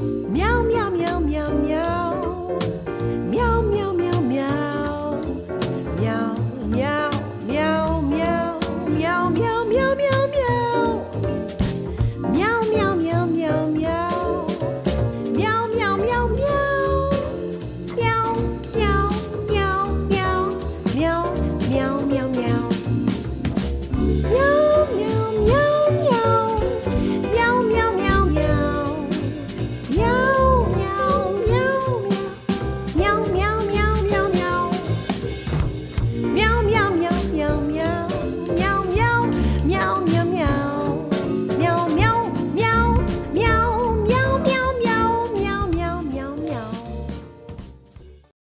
Meow, meow, meow, meow, meow. Meow, meow, meow, meow. Meow, meow, meow, meow. Meow, meow, meow, meow, meow. Meow, meow, meow, meow, meow. Meow, meow, meow, meow. Meow, meow, meow, meow. Meow, meow, meow, meow.